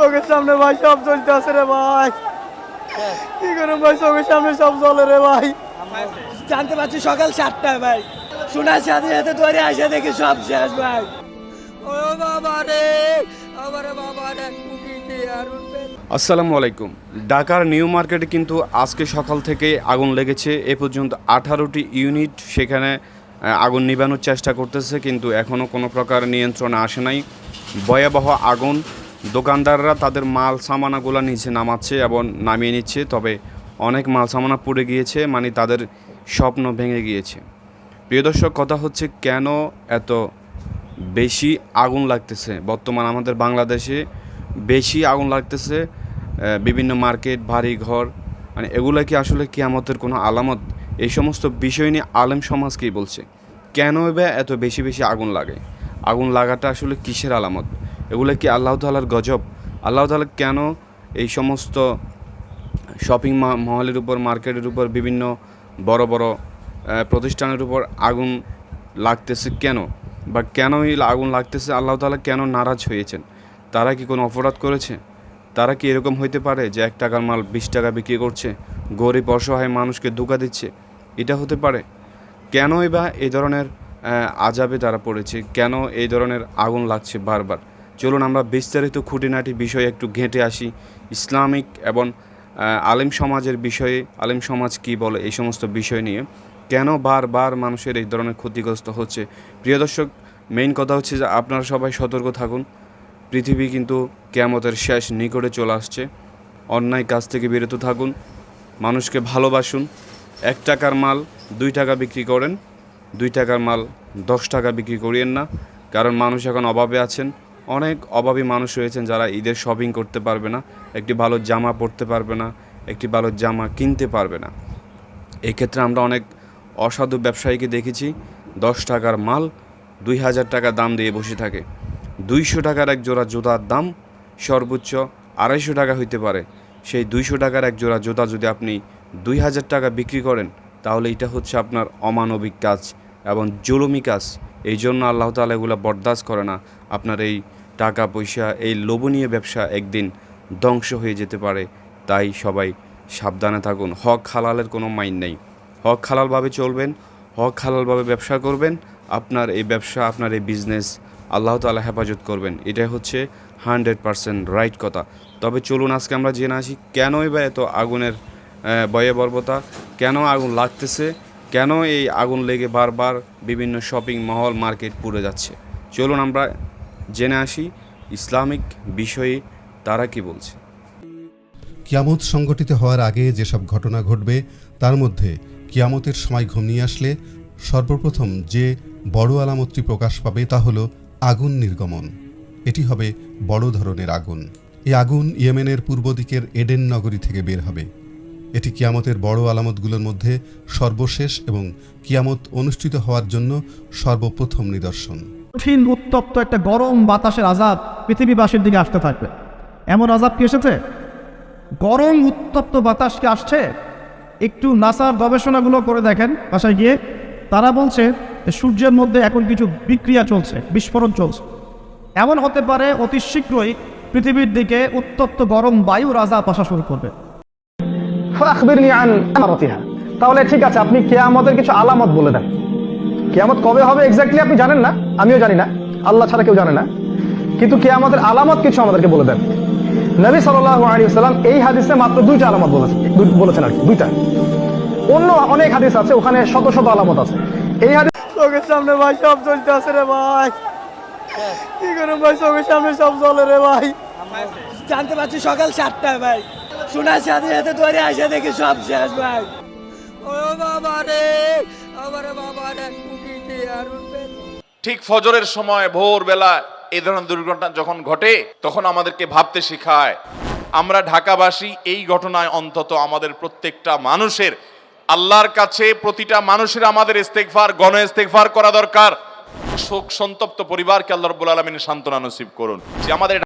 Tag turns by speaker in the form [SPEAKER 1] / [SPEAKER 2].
[SPEAKER 1] চোখের সামনে ভাই সব চলতে আছে রে ভাই। কি করুন ভাই চোখের সামনে সব চলে রে ভাই।
[SPEAKER 2] জানতে পারছি সকাল সাতটায় ভাই। শোনার সাথে সাথে তোরে আসে দেখি সব শেষ ভাই। ও বাবা রে আমার বাবা রে।
[SPEAKER 3] আসসালামু আলাইকুম। ঢাকার নিউ মার্কেটে কিন্তু আজকে সকাল থেকে আগুন লেগেছে। এ পর্যন্ত আঠারোটি ইউনিট সেখানে আগুন নিবানোর চেষ্টা করতেছে কিন্তু এখনও কোনো প্রকার নিয়ন্ত্রণ আসে নাই। ভয়াবহ আগুন। দোকানদাররা তাদের মাল সামানাগুলো নিচে নামাচ্ছে এবং নামিয়ে নিচ্ছে, তবে অনেক মাল সামানা পুড়ে গিয়েছে মানে তাদের স্বপ্ন ভেঙে গিয়েছে। প্রিয় দর্শক, কথা হচ্ছে কেন এত বেশি আগুন লাগতেছে? বর্তমান আমাদের বাংলাদেশে বেশি আগুন লাগতেছে বিভিন্ন মার্কেট বাড়ি ঘর মানে এগুলো কি আসলে কিয়ামতের কোনো আলামত? এই সমস্ত বিষয় নিয়ে আলেম সমাজ কী বলছে? কেন বা এত বেশি বেশি আগুন লাগে? আগুন লাগাটা আসলে কিসের আলামত? এগুলো কি আল্লাহ তালার গজব? আল্লাহ তালা কেন এই সমস্ত শপিং মহলের উপর, মার্কেটের উপর, বিভিন্ন বড় বড় প্রতিষ্ঠানের উপর আগুন লাগতেছে কেন? বা কেন এই আগুন লাগতেছে? আল্লাহ তাআলা কেন নারাজ হয়েছেন? তারা কি কোনো অপরাধ করেছে? তারা কি এরকম হইতে পারে যে এক টাকার মাল বিশ টাকা বিক্রি করছে, গরিব অসহায় মানুষকে ধোকা দিচ্ছে? এটা হতে পারে। কেনই বা এই ধরনের আজাবে তারা পড়েছে? কেন এই ধরনের আগুন লাগছে বারবার? চলুন আমরা বিস্তারিত খুঁটিনাটি বিষয়ে একটু ঘেঁটে আসি। ইসলামিক এবং আলেম সমাজের বিষয়ে, আলেম সমাজ কি বলে এই সমস্ত বিষয় নিয়ে। কেন বারবার মানুষের এই ধরনের ক্ষতিগ্রস্ত হচ্ছে? প্রিয় দর্শক মেইন কথা হচ্ছে যে আপনারা সবাই সতর্ক থাকুন। পৃথিবী কিন্তু কেয়ামতের শেষ নিকটে চলে আসছে। অন্যায় কাজ থেকে বিরত থাকুন। মানুষকে ভালোবাসুন। এক টাকার মাল দুই টাকা বিক্রি করেন। দুই টাকার মাল দশ টাকা বিক্রি করিয়েন না। কারণ মানুষ এখন অভাবে আছেন। অনেক অভাবী মানুষ রয়েছেন যারা ঈদের শপিং করতে পারবে না, একটি ভালো জামা পরতে পারবে না, একটি ভালো জামা কিনতে পারবে না। এই ক্ষেত্রে আমরা অনেক অসাধু ব্যবসায়ীকে দেখেছি, দশ টাকার মাল দুই হাজার টাকা দাম দিয়ে বসে থাকে। দুইশো টাকার এক জোড়া জুতার দাম সর্বোচ্চ আড়াইশো টাকা হইতে পারে। সেই দুইশো টাকার এক জোড়া জুতা যদি আপনি দুই হাজার টাকা বিক্রি করেন, তাহলে এটা হচ্ছে আপনার অমানবিক কাজ এবং জুলুমি কাজ। এই জন্য আল্লাহ তালা এগুলো বরদাস্ত করে না। আপনার এই টাকা পয়সা, এই লোভনীয় ব্যবসা একদিন ধ্বংস হয়ে যেতে পারে। তাই সবাই সাবধানে থাকুন। হক হালালের কোনো মাইন নেই। হক হালালভাবে চলবেন, হক হালালভাবে ব্যবসা করবেন, আপনার এই ব্যবসা, আপনার এই বিজনেস আল্লাহ তালা হেফাজত করবেন। এটাই হচ্ছে হান্ড্রেড পারসেন্ট রাইট কথা। তবে চলুন আজকে আমরা জেনে আসি, কেনই বা এত আগুনের বয়ে বর্বতা কেন আগুন লাগতেছে? কেন এই আগুন লেগে বারবার বিভিন্ন শপিং মহল মার্কেট পুড়ে যাচ্ছে? চলুন আমরা জেনে আসি, ইসলামিক বিষয়ে তারা কি বলছে।
[SPEAKER 4] কিয়ামত সংগঠিত হওয়ার আগে যেসব ঘটনা ঘটবে, তার মধ্যে কিয়ামতের সময় ঘনিয়ে আসলে সর্বপ্রথম যে বড় আলামতটি প্রকাশ পাবে তা হলো আগুন নির্গমন। এটি হবে বড় ধরনের আগুন। এই আগুন ইয়েমেনের পূর্ব দিকের এডেন নগরী থেকে বের হবে। এটি কিয়ামতের বড় আলামতগুলোর মধ্যে সর্বশেষ এবং কিয়ামত অনুষ্ঠিত হওয়ার জন্য সর্বপ্রথম নিদর্শন।
[SPEAKER 1] কঠিন, উত্তপ্ত একটা গরম বাতাসের আজাব পৃথিবীবাসীর দিকে আসতে থাকবে। এমন আজাব কি এসেছে? গরম, উত্তপ্ত বাতাস কি আসছে। একটু নাসার গবেষণাগুলো করে দেখেন বাসায় গিয়ে। তারা বলছে সূর্যের মধ্যে এখন কিছু বিক্রিয়া চলছে, বিস্ফোরণ চলছে। এমন হতে পারে অতি শীঘ্রই পৃথিবীর দিকে উত্তপ্ত গরম বায়ুর আজাব আসা শুরু করবে।
[SPEAKER 5] তাহলে ঠিক আছে, আপনি কেয়ামতের কিছু আলামত বলে দেন। কেয়ামত কবে হবে এক্স্যাক্টলি আপনি জানেন না আমিও জানি না আল্লাহ ছাড়া কেউ জানে না। কিন্তু কেয়ামতের আলামত কিছু আমাদেরকে বলে দেন। নবী সাল্লাল্লাহু আলাইহি ওয়াসাল্লাম এই হাদিসে মাত্র দুইটা আলামত বলেছেন বলেছেন আর কি দুইটা। অন্য অনেক হাদিস আছে ওখানে শত শত আলামত আছে। এই হাদিস
[SPEAKER 1] চোখের সামনে ভাই সব চলতে আছে রে ভাই। কি করুন ভাই চোখের সামনে সব চলে রে ভাই।
[SPEAKER 2] জানতে পারছি সকাল সাতটায় ভাই। শোনার সাথে সাথে তোরে আসে দেখি সব শেষ ভাই। ও বাবা রে আমার বাবা রে।
[SPEAKER 6] ঠিক ফজরের সময় ভোর বেলা এই ধরনের দুর্ঘটনা যখন ঘটে, তখন আমাদেরকে ভাবতে শেখায়, আমরা ঢাকাবাসী এই ঘটনায় অন্তত আমাদের প্রত্যেকটা মানুষের, আল্লাহর কাছে প্রতিটা মানুষের আমাদের ইস্তেকফার গণ ইস্তেকফার করা দরকার। শোক সন্তপ্ত পরিবারকে আল্লাহ রব্বুল আলমিন সান্ত্বনা নসিব করুন যে আমাদের